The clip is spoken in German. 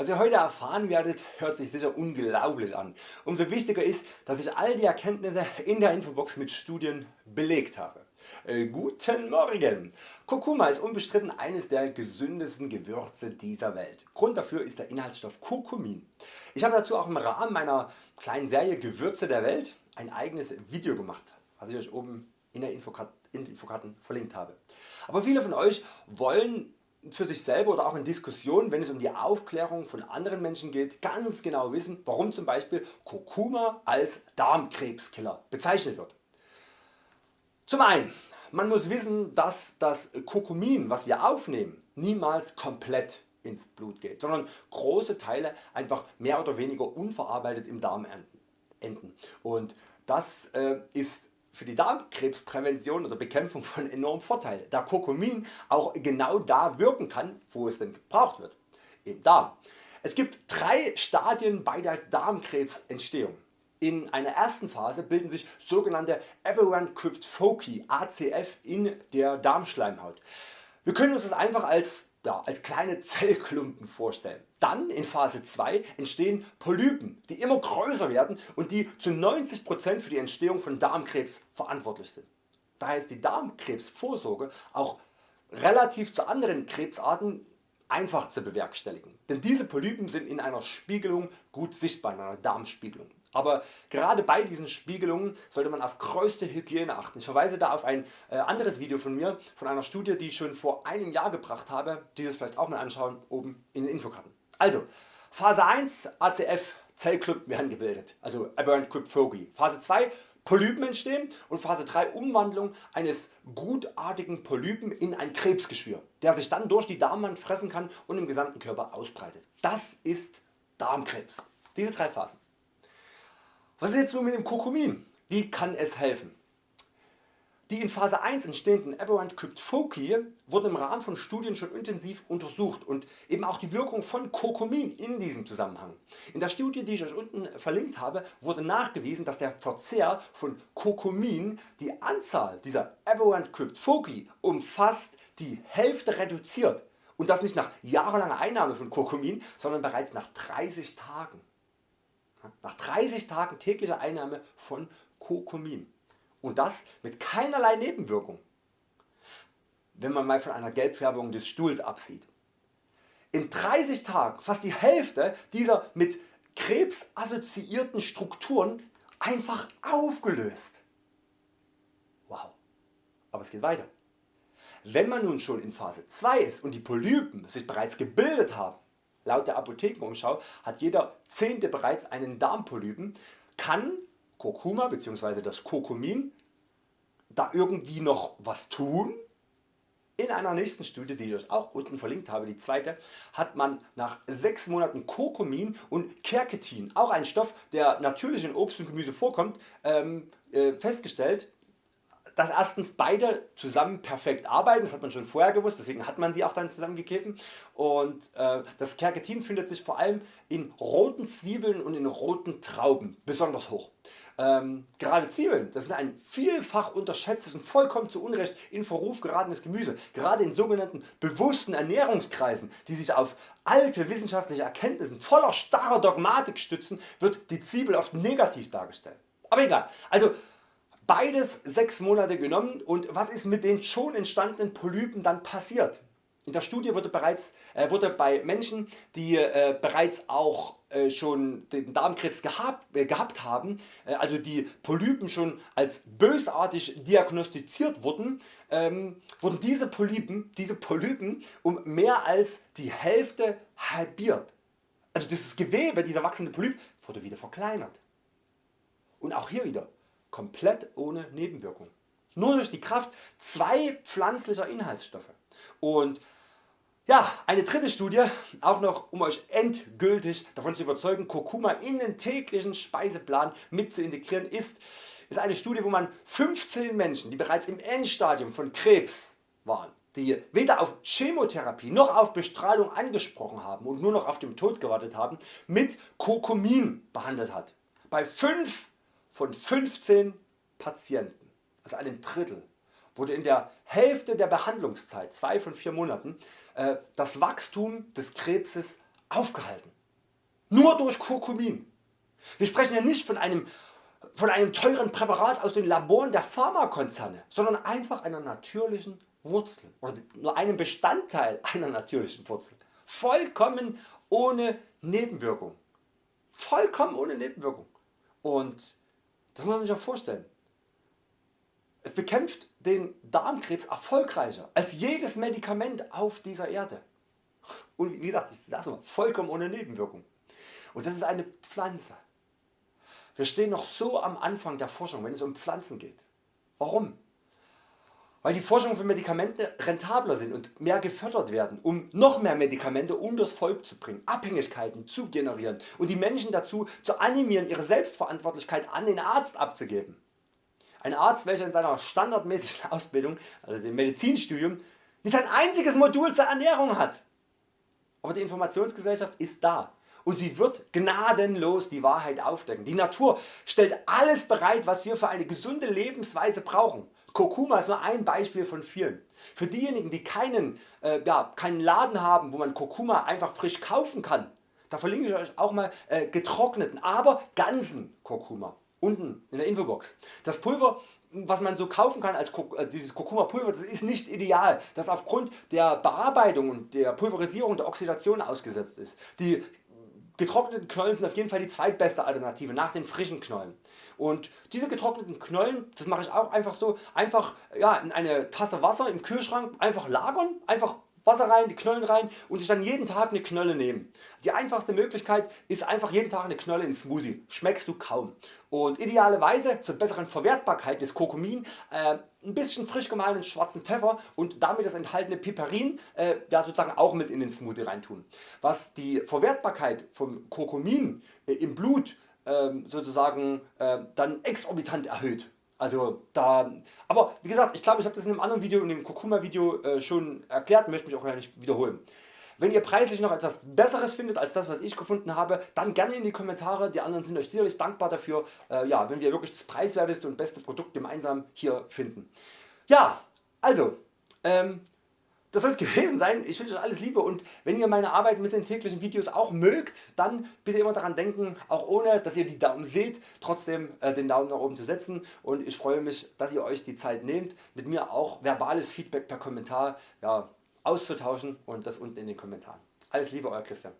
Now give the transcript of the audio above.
Was ihr heute erfahren werdet hört sich sicher unglaublich an. Umso wichtiger ist dass ich all die Erkenntnisse in der Infobox mit Studien belegt habe. Äh, guten Morgen! Kurkuma ist unbestritten eines der gesündesten Gewürze dieser Welt. Grund dafür ist der Inhaltsstoff Kurkumin. Ich habe dazu auch im Rahmen meiner kleinen Serie Gewürze der Welt ein eigenes Video gemacht, was ich Euch oben in der Infokarten verlinkt habe. Aber viele von Euch wollen für sich selber oder auch in Diskussionen wenn es um die Aufklärung von anderen Menschen geht ganz genau wissen warum zum Beispiel Kurkuma als Darmkrebskiller bezeichnet wird. Zum einen man muss wissen dass das Kurkumin was wir aufnehmen niemals komplett ins Blut geht, sondern große Teile einfach mehr oder weniger unverarbeitet im Darm enden. Und das äh, ist für die Darmkrebsprävention oder Bekämpfung von enormem Vorteil, da Kurkumin auch genau da wirken kann wo es denn gebraucht wird, im Darm. Es gibt drei Stadien bei der Darmkrebsentstehung. In einer ersten Phase bilden sich sogenannte Aberrant Crypt Foci ACF in der Darmschleimhaut. Wir können uns das einfach als ja, als kleine Zellklumpen vorstellen. Dann in Phase 2 entstehen Polypen die immer größer werden und die zu 90% für die Entstehung von Darmkrebs verantwortlich sind. Daher ist die Darmkrebsvorsorge auch relativ zu anderen Krebsarten einfach zu bewerkstelligen, denn diese Polypen sind in einer Spiegelung gut sichtbar, in einer Darmspiegelung. Aber gerade bei diesen Spiegelungen sollte man auf größte Hygiene achten. Ich verweise da auf ein äh, anderes Video von mir, von einer Studie die ich schon vor einem Jahr gebracht habe, dieses vielleicht auch mal anschauen oben in den Infokarten. Also Phase 1 ACF Zellklumpen werden gebildet, also Aberrant Cryptophagy. Phase 2 Polypen entstehen und Phase 3 Umwandlung eines gutartigen Polypen in ein Krebsgeschwür, der sich dann durch die Darmwand fressen kann und im gesamten Körper ausbreitet. Das ist Darmkrebs. Diese drei Phasen. Was ist jetzt nun mit dem Kurkumin? Wie kann es helfen? Die in Phase 1 entstehenden Aberrant Cryptophagy wurden im Rahmen von Studien schon intensiv untersucht und eben auch die Wirkung von Kurkumin in diesem Zusammenhang. In der Studie die ich Euch unten verlinkt habe wurde nachgewiesen dass der Verzehr von Kurkumin die Anzahl dieser Aberrant Cryptophagy um fast die Hälfte reduziert und das nicht nach jahrelanger Einnahme von Kurkumin, sondern bereits nach 30 Tagen. Nach 30 Tagen täglicher Einnahme von Kurkumin und das mit keinerlei Nebenwirkung, wenn man mal von einer Gelbfärbung des Stuhls absieht. In 30 Tagen fast die Hälfte dieser mit Krebs assoziierten Strukturen einfach aufgelöst. Wow, aber es geht weiter. Wenn man nun schon in Phase 2 ist und die Polypen sich bereits gebildet haben, Laut der Apothekenumschau hat jeder Zehnte bereits einen Darmpolypen, kann Kurkuma bzw. das Kurkumin da irgendwie noch was tun? In einer nächsten Studie die ich Euch auch unten verlinkt habe, die zweite, hat man nach 6 Monaten Kurkumin und Quercetin, auch ein Stoff der natürlich in Obst und Gemüse vorkommt, ähm, äh, festgestellt dass erstens beide zusammen perfekt arbeiten, das hat man schon vorher gewusst, deswegen hat man sie auch dann zusammengegeben und äh, das Quercetin findet sich vor allem in roten Zwiebeln und in roten Trauben besonders hoch. Ähm, gerade Zwiebeln, das ist ein vielfach unterschätztes und vollkommen zu Unrecht in Verruf geratenes Gemüse. Gerade in sogenannten bewussten Ernährungskreisen, die sich auf alte wissenschaftliche Erkenntnisse voller starrer Dogmatik stützen, wird die Zwiebel oft negativ dargestellt. Aber egal, also Beides 6 Monate genommen und was ist mit den schon entstandenen Polypen dann passiert? In der Studie wurde, bereits, äh, wurde bei Menschen die äh, bereits auch äh, schon den Darmkrebs gehabt, äh, gehabt haben, äh, also die Polypen schon als bösartig diagnostiziert wurden, ähm, wurden diese Polypen, diese Polypen um mehr als die Hälfte halbiert. Also dieses Gewebe, dieser wachsende Polyp wurde wieder verkleinert. Und auch hier wieder komplett ohne Nebenwirkung. Nur durch die Kraft zwei pflanzlicher Inhaltsstoffe. Und ja, eine dritte Studie, auch noch um Euch endgültig davon zu überzeugen Kurkuma in den täglichen Speiseplan mit zu integrieren ist, ist eine Studie wo man 15 Menschen die bereits im Endstadium von Krebs waren, die weder auf Chemotherapie noch auf Bestrahlung angesprochen haben und nur noch auf den Tod gewartet haben, mit Kurkumin behandelt hat. Bei 5 von 15 Patienten, also einem Drittel, wurde in der Hälfte der Behandlungszeit, 2 von 4 Monaten, äh, das Wachstum des Krebses aufgehalten. Nur durch Kurkumin. Wir sprechen ja nicht von einem, von einem teuren Präparat aus den Laboren der Pharmakonzerne, sondern einfach einer natürlichen Wurzel oder nur einem Bestandteil einer natürlichen Wurzel. Vollkommen ohne Nebenwirkung. Vollkommen ohne Nebenwirkung. Und das muss man sich auch vorstellen. Es bekämpft den Darmkrebs erfolgreicher als jedes Medikament auf dieser Erde. Und wie gesagt, ich sage mal, vollkommen ohne Nebenwirkung. Und das ist eine Pflanze. Wir stehen noch so am Anfang der Forschung, wenn es um Pflanzen geht. Warum? Weil die Forschung für Medikamente rentabler sind und mehr gefördert werden, um noch mehr Medikamente unters Volk zu bringen, Abhängigkeiten zu generieren und die Menschen dazu zu animieren ihre Selbstverantwortlichkeit an den Arzt abzugeben. Ein Arzt welcher in seiner standardmäßigen Ausbildung, also dem Medizinstudium, nicht ein einziges Modul zur Ernährung hat. Aber die Informationsgesellschaft ist da und sie wird gnadenlos die Wahrheit aufdecken. Die Natur stellt alles bereit was wir für eine gesunde Lebensweise brauchen. Kurkuma ist nur ein Beispiel von vielen. Für diejenigen die keinen, äh, ja, keinen Laden haben wo man Kurkuma einfach frisch kaufen kann, da verlinke ich Euch auch mal äh, getrockneten, aber ganzen Kurkuma unten in der Infobox. Das Pulver was man so kaufen kann als äh, dieses Kurkuma Pulver, das ist nicht ideal, das aufgrund der Bearbeitung und der Pulverisierung der Oxidation ausgesetzt ist. Die getrockneten Knollen sind auf jeden Fall die zweitbeste Alternative nach den frischen Knollen. Und diese getrockneten Knollen, das mache ich auch einfach so, einfach ja, in eine Tasse Wasser im Kühlschrank einfach lagern, einfach Wasser rein, die Knollen rein und sich dann jeden Tag eine Knolle nehmen. Die einfachste Möglichkeit ist einfach jeden Tag eine Knolle in Smoothie. Schmeckst du kaum. Und idealerweise zur besseren Verwertbarkeit des Kurkumin äh, ein bisschen frisch gemahlenen schwarzen Pfeffer und damit das enthaltene Piperin äh, ja, sozusagen auch mit in den Smoothie reintun. Was die Verwertbarkeit vom Kurkumin äh, im Blut ähm, sozusagen äh, dann exorbitant erhöht. Also da, aber wie gesagt, ich glaube ich habe das in einem anderen Video, in dem Kurkuma Video äh, schon erklärt, möchte mich auch gar nicht wiederholen. Wenn ihr preislich noch etwas besseres findet als das was ich gefunden habe, dann gerne in die Kommentare, die anderen sind Euch sicherlich dankbar dafür, äh, ja, wenn wir wirklich das preiswerteste und beste Produkt gemeinsam hier finden. Ja, also, ähm, das soll es gewesen sein. Ich wünsche euch alles Liebe und wenn ihr meine Arbeit mit den täglichen Videos auch mögt, dann bitte immer daran denken, auch ohne dass ihr die Daumen seht, trotzdem äh, den Daumen nach oben zu setzen und ich freue mich, dass ihr Euch die Zeit nehmt, mit mir auch verbales Feedback per Kommentar ja, auszutauschen und das unten in den Kommentaren. Alles Liebe, Euer Christian.